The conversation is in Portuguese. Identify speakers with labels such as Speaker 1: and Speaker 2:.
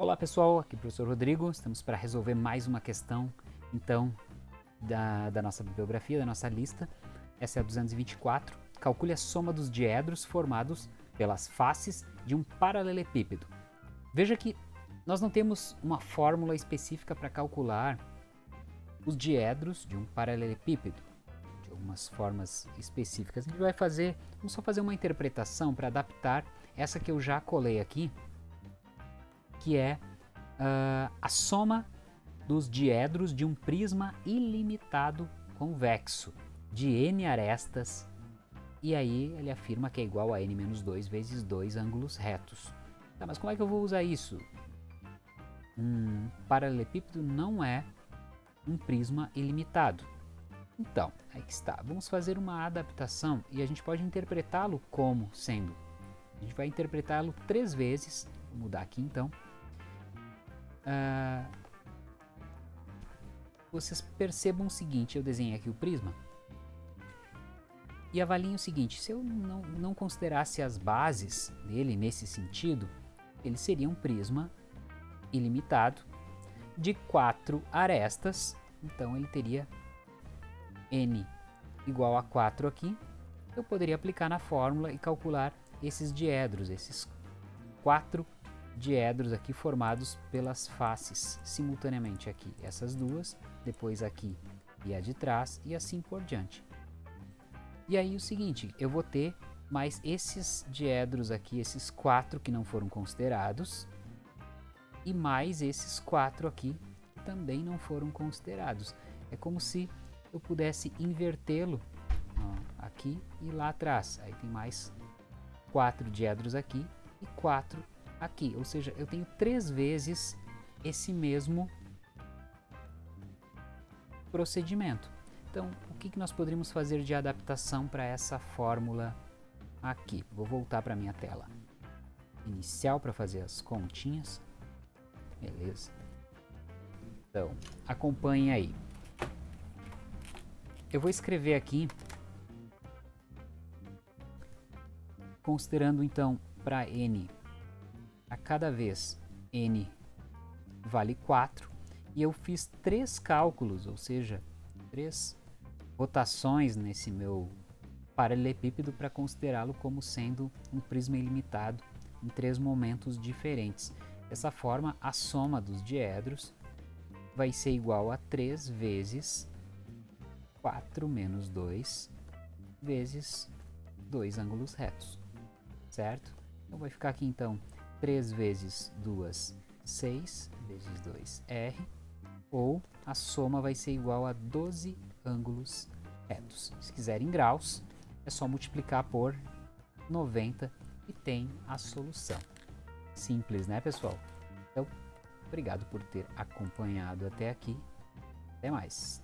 Speaker 1: Olá pessoal, aqui é o professor Rodrigo, estamos para resolver mais uma questão então da, da nossa bibliografia, da nossa lista. Essa é a 224. Calcule a soma dos diedros formados pelas faces de um paralelepípedo. Veja que nós não temos uma fórmula específica para calcular os diedros de um paralelepípedo, de algumas formas específicas. A gente vai fazer, vamos só fazer uma interpretação para adaptar essa que eu já colei aqui, que é uh, a soma dos diedros de um prisma ilimitado convexo de n arestas e aí ele afirma que é igual a n menos 2 vezes 2 ângulos retos. Tá, mas como é que eu vou usar isso? Um paralelepípedo não é um prisma ilimitado. Então, aí que está. Vamos fazer uma adaptação e a gente pode interpretá-lo como sendo. A gente vai interpretá-lo três vezes. Vou mudar aqui então. Uh, vocês percebam o seguinte, eu desenhei aqui o prisma e avaliem o seguinte, se eu não, não considerasse as bases dele nesse sentido, ele seria um prisma ilimitado de quatro arestas, então ele teria n igual a 4 aqui, eu poderia aplicar na fórmula e calcular esses diedros, esses quatro diedros aqui formados pelas faces simultaneamente aqui essas duas, depois aqui e a de trás e assim por diante. E aí o seguinte, eu vou ter mais esses diedros aqui, esses quatro que não foram considerados, e mais esses quatro aqui que também não foram considerados. É como se eu pudesse invertê-lo aqui e lá atrás. Aí tem mais quatro diedros aqui e quatro aqui, ou seja, eu tenho três vezes esse mesmo procedimento. Então, o que, nós poderíamos fazer de adaptação para essa fórmula aqui? Vou voltar para a minha tela inicial para fazer as continhas. Beleza. Então, acompanhe aí. Eu vou escrever aqui, considerando então para n a cada vez n vale 4 e eu fiz três cálculos, ou seja, três rotações nesse meu paralelepípedo para considerá-lo como sendo um prisma ilimitado em três momentos diferentes. Dessa forma, a soma dos diedros vai ser igual a 3 vezes 4 menos 2 vezes dois ângulos retos, certo? Então vai ficar aqui então 3 vezes 2, 6 vezes 2, R, ou a soma vai ser igual a 12 ângulos retos. Se quiser em graus, é só multiplicar por 90 e tem a solução. Simples, né, pessoal? Então, obrigado por ter acompanhado até aqui. Até mais!